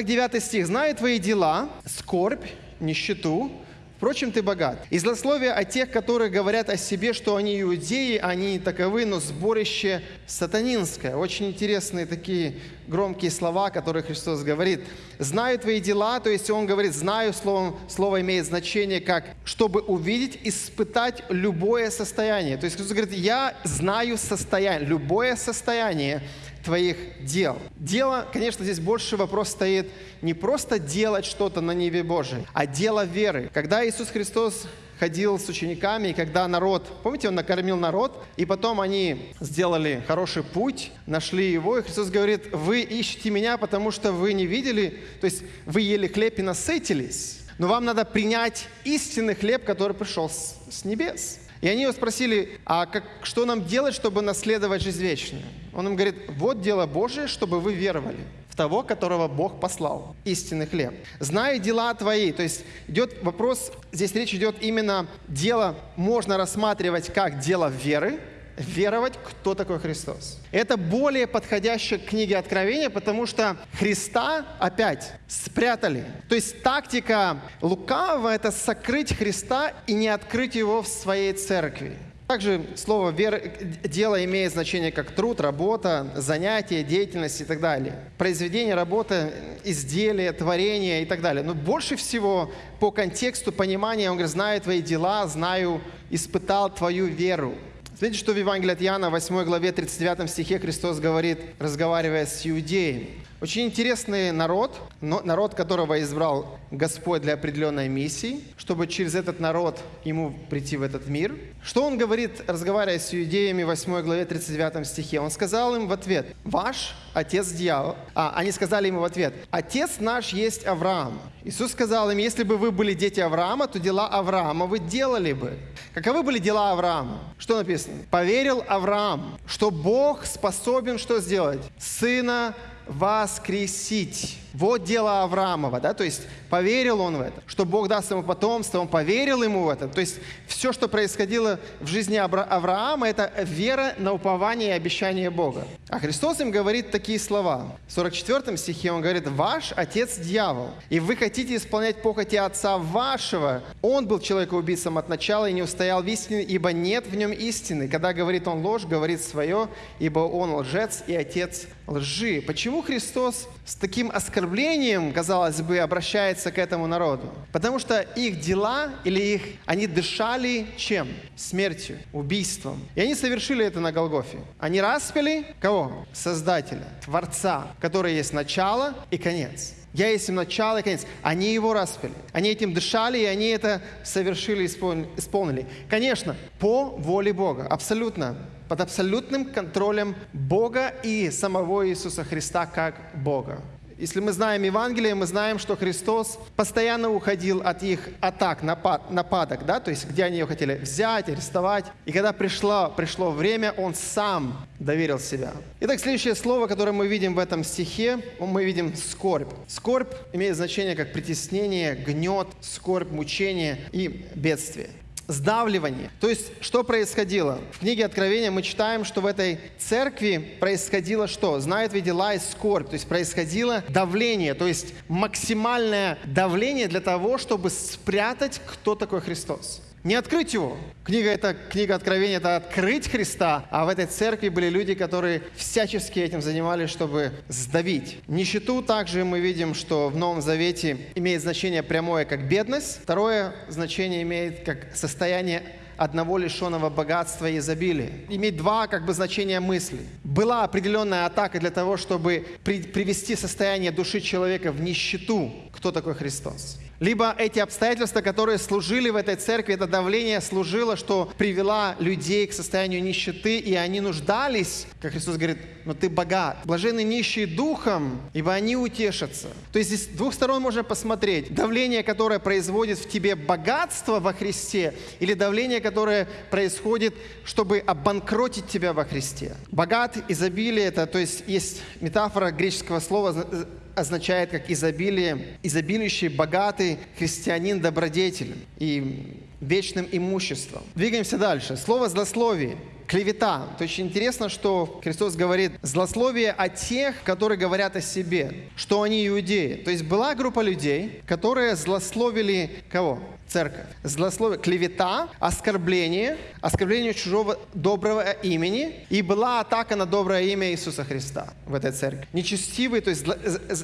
Так, 9 стих. «Знаю твои дела, скорбь, нищету, Впрочем, ты богат. И злословие о тех, которые говорят о себе, что они иудеи, они таковы, но сборище сатанинское. Очень интересные такие громкие слова, которые Христос говорит. «Знаю твои дела», то есть Он говорит «знаю», словом, слово имеет значение как «чтобы увидеть, испытать любое состояние». То есть Христос говорит «я знаю состояние, любое состояние, твоих дел. Дело, конечно, здесь больше вопрос стоит не просто делать что-то на небе Божией, а дело веры. Когда Иисус Христос ходил с учениками, и когда народ, помните, он накормил народ, и потом они сделали хороший путь, нашли его, и Христос говорит, вы ищете меня, потому что вы не видели, то есть вы ели хлеб и насытились, но вам надо принять истинный хлеб, который пришел с, с небес. И они его спросили, а как, что нам делать, чтобы наследовать жизнь вечную? Он им говорит, вот дело Божие, чтобы вы веровали в того, которого Бог послал, истинный хлеб. Знаю дела твои, то есть идет вопрос, здесь речь идет именно, дело можно рассматривать как дело веры, веровать, кто такой Христос. Это более подходящее к книге Откровения, потому что Христа опять спрятали. То есть тактика лукавого – это сокрыть Христа и не открыть его в своей церкви. Также слово вера, дело имеет значение как труд, работа, занятие, деятельность и так далее. Произведение, работа, изделие, творение и так далее. Но больше всего по контексту понимания он говорит, знаю твои дела, знаю, испытал твою веру. Смотрите, что в Евангелии от Иоанна, 8 главе, 39 стихе Христос говорит, разговаривая с иудеями. Очень интересный народ, народ, которого избрал Господь для определенной миссии, чтобы через этот народ ему прийти в этот мир. Что он говорит, разговаривая с иудеями в 8 главе 39 стихе? Он сказал им в ответ, «Ваш отец дьявол». А, они сказали ему в ответ, «Отец наш есть Авраам». Иисус сказал им, «Если бы вы были дети Авраама, то дела Авраама вы делали бы». Каковы были дела Авраама? Что написано? «Поверил Авраам, что Бог способен что сделать? Сына воскресить. Вот дело Авраамова, да, то есть поверил он в это, что Бог даст ему потомство, он поверил ему в это. То есть все, что происходило в жизни Авраама, это вера на упование и обещание Бога. А Христос им говорит такие слова. В 44 стихе он говорит, «Ваш отец дьявол, и вы хотите исполнять похоти отца вашего. Он был человекоубийцем от начала и не устоял в истине, ибо нет в нем истины. Когда говорит он ложь, говорит свое, ибо он лжец и отец лжи». Почему Христос с таким оскорблением, казалось бы, обращается к этому народу. Потому что их дела или их, они дышали чем? Смертью, убийством. И они совершили это на Голгофе. Они распили кого? Создателя, Творца, который есть начало и конец. Я есть им начало и конец. Они его распили. Они этим дышали, и они это совершили, исполнили. Конечно, по воле Бога. Абсолютно под абсолютным контролем Бога и самого Иисуса Христа как Бога. Если мы знаем Евангелие, мы знаем, что Христос постоянно уходил от их атак, напад, нападок, да, то есть где они его хотели взять, арестовать. И когда пришло, пришло время, Он сам доверил себя. Итак, следующее слово, которое мы видим в этом стихе, мы видим скорбь. Скорбь имеет значение как притеснение, гнет, скорбь, мучение и бедствие сдавливание. То есть, что происходило? В книге Откровения мы читаем, что в этой церкви происходило что? Знает ведь дела и скорбь. То есть, происходило давление, то есть максимальное давление для того, чтобы спрятать, кто такой Христос. Не открыть его. Книга это книга Откровения, это открыть Христа, а в этой церкви были люди, которые всячески этим занимались, чтобы сдавить. Нищету также мы видим, что в Новом Завете имеет значение прямое как бедность, второе значение имеет как состояние одного лишенного богатства и изобилия. Имеет два как бы значения мысли. Была определенная атака для того, чтобы при, привести состояние души человека в нищету. Кто такой Христос? либо эти обстоятельства, которые служили в этой церкви, это давление служило, что привела людей к состоянию нищеты, и они нуждались, как Христос говорит, но ты богат. Блаженны нищие духом, ибо они утешатся. То есть здесь с двух сторон можно посмотреть. Давление, которое производит в тебе богатство во Христе, или давление, которое происходит, чтобы обанкротить тебя во Христе. Богат, изобилие, это, то есть есть метафора греческого слова означает как изобилие, изобилующий, богатый христианин добродетель и вечным имуществом. Двигаемся дальше. Слово «злословие». Клевета. То есть интересно, что Христос говорит злословие о тех, которые говорят о себе, что они иудеи. То есть была группа людей, которые злословили кого? церковь. Злословие, клевета, оскорбление, оскорбление чужого доброго имени. И была атака на доброе имя Иисуса Христа в этой церкви. Нечестивые, то есть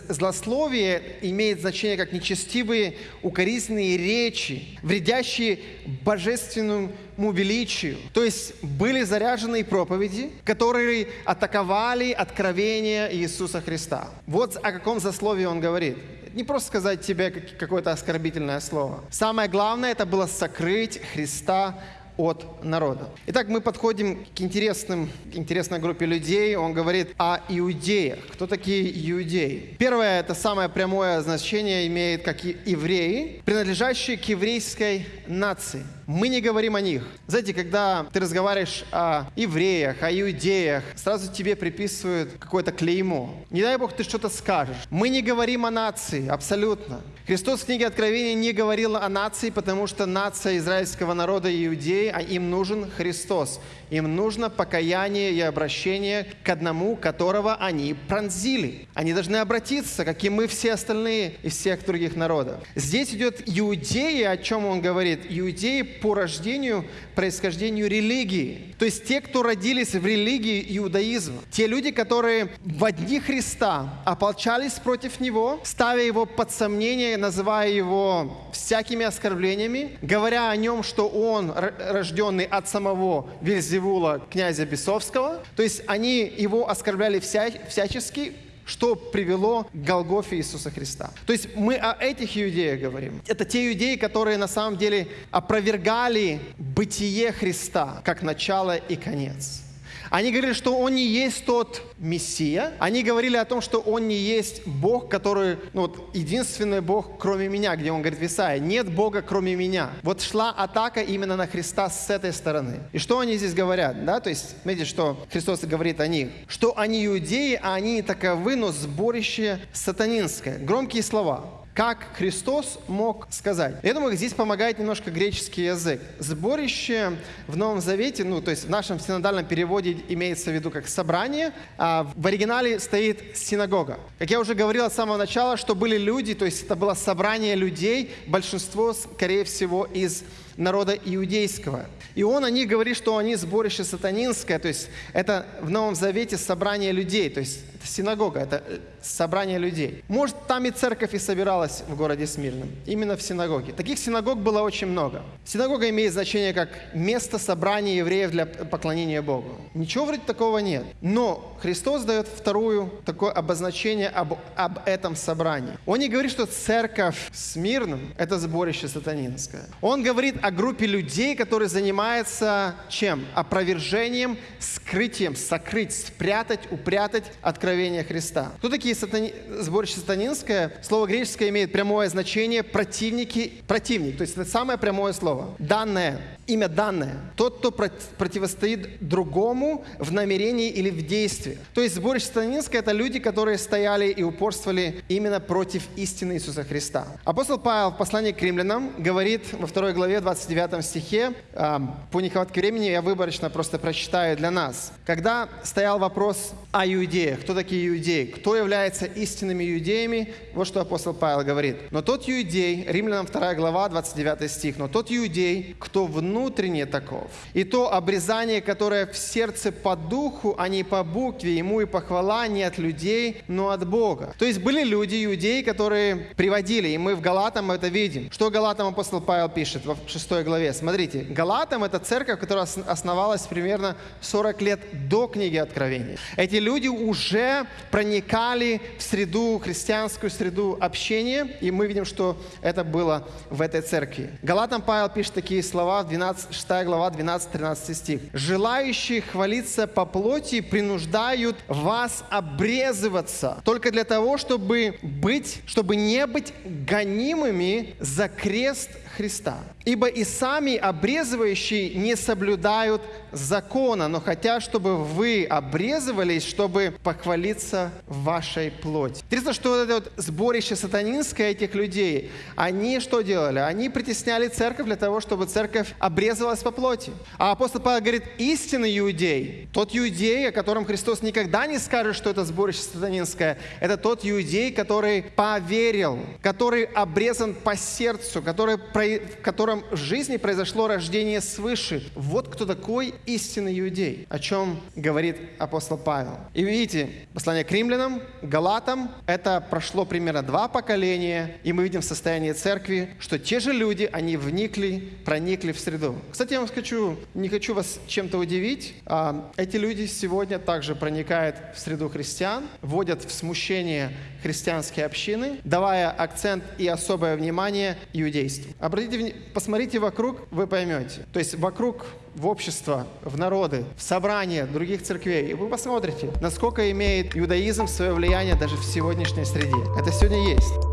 злословие имеет значение как нечестивые укоризненные речи, вредящие божественному величию. То есть были заряженные проповеди, которые атаковали откровение Иисуса Христа. Вот о каком засловии он говорит не просто сказать тебе какое-то оскорбительное слово. Самое главное это было сокрыть Христа от народа. Итак, мы подходим к интересным, интересной группе людей. Он говорит о иудеях. Кто такие иудеи? Первое, это самое прямое значение имеет как евреи, принадлежащие к еврейской нации. Мы не говорим о них. Знаете, когда ты разговариваешь о евреях, о иудеях, сразу тебе приписывают какое-то клеймо. Не дай Бог, ты что-то скажешь. Мы не говорим о нации, абсолютно. Христос в книге Откровения не говорил о нации, потому что нация израильского народа и иудеи, а им нужен Христос. Им нужно покаяние и обращение к одному, которого они пронзили. Они должны обратиться, как и мы все остальные из всех других народов. Здесь идет иудеи, о чем он говорит. Иудеи по рождению, происхождению религии. То есть те, кто родились в религии иудаизма. Те люди, которые в дни Христа ополчались против Него, ставя Его под сомнение, называя Его всякими оскорблениями, говоря о Нем, что Он рожденный от самого Вельзевула, Зевула, князя Бесовского. То есть они его оскорбляли вся, всячески, что привело к Голгофе Иисуса Христа. То есть мы о этих иудеях говорим. Это те иудеи, которые на самом деле опровергали бытие Христа как начало и конец. Они говорили, что Он не есть тот Мессия. Они говорили о том, что Он не есть Бог, который, ну вот, единственный Бог, кроме меня, где Он говорит в Исаии, нет Бога, кроме меня. Вот шла атака именно на Христа с этой стороны. И что они здесь говорят? Да? То есть, смотрите, что Христос говорит о них. Что они иудеи, а они таковы, но сборище сатанинское. Громкие слова как Христос мог сказать. Я думаю, здесь помогает немножко греческий язык. Сборище в Новом Завете, ну, то есть в нашем синодальном переводе имеется в виду как собрание, а в оригинале стоит синагога. Как я уже говорил с самого начала, что были люди, то есть это было собрание людей, большинство, скорее всего, из народа иудейского. И он о них говорит, что они сборище сатанинское, то есть это в Новом Завете собрание людей, то есть синагога, это э, собрание людей. Может, там и церковь и собиралась в городе Смирном, именно в синагоге. Таких синагог было очень много. Синагога имеет значение как место собрания евреев для поклонения Богу. Ничего вроде такого нет. Но Христос дает вторую такое обозначение об, об этом собрании. Он не говорит, что церковь Смирном – это сборище сатанинское. Он говорит о группе людей, которые занимаются чем? Опровержением, скрытием, сокрыть, спрятать, упрятать откровение Христа. Кто такие сатани... сборище сатанинское? Слово греческое имеет прямое значение противники, противник. То есть это самое прямое слово. Данное, имя данное. Тот, кто противостоит другому в намерении или в действии. То есть сборище сатанинское – это люди, которые стояли и упорствовали именно против истины Иисуса Христа. Апостол Павел в послании к римлянам говорит во второй главе 20 29 стихе, по нехватке времени я выборочно просто прочитаю для нас. Когда стоял вопрос о иудеях, кто такие иудеи, кто является истинными иудеями, вот что апостол Павел говорит. Но тот иудей, Римлянам 2 глава, 29 стих, но тот иудей, кто внутренне таков, и то обрезание, которое в сердце по духу, а не по букве, ему и похвала не от людей, но от Бога. То есть были люди, иудеи, которые приводили, и мы в Галатам это видим. Что Галатам апостол Павел пишет в 6 6 главе. Смотрите, Галатам – это церковь, которая основалась примерно 40 лет до книги Откровения. Эти люди уже проникали в среду, христианскую среду общения, и мы видим, что это было в этой церкви. Галатам Павел пишет такие слова, 12, 6 глава, 12-13 стих. «Желающие хвалиться по плоти принуждают вас обрезываться только для того, чтобы быть, чтобы не быть гонимыми за крест Христа. Ибо и сами обрезывающие не соблюдают закона, но хотят, чтобы вы обрезывались, чтобы похвалиться вашей плоти. Интересно, что это вот сборище сатанинское этих людей, они что делали? Они притесняли церковь для того, чтобы церковь об обрезалась по плоти. А апостол Павел говорит, истинный иудей, тот иудей, о котором Христос никогда не скажет, что это сборище сатанинское, это тот иудей, который поверил, который обрезан по сердцу, который, в котором в жизни произошло рождение свыше. Вот кто такой истинный иудей, о чем говорит апостол Павел. И видите, послание к римлянам, галатам, это прошло примерно два поколения, и мы видим в состоянии церкви, что те же люди, они вникли, проникли в среду. Кстати, я вам хочу, не хочу вас чем-то удивить, а, эти люди сегодня также проникают в среду христиан, вводят в смущение христианские общины, давая акцент и особое внимание иудейству. Обратите, посмотрите вокруг, вы поймете. То есть вокруг в общество, в народы, в собрания других церквей, и вы посмотрите, насколько имеет иудаизм свое влияние даже в сегодняшней среде. Это сегодня есть.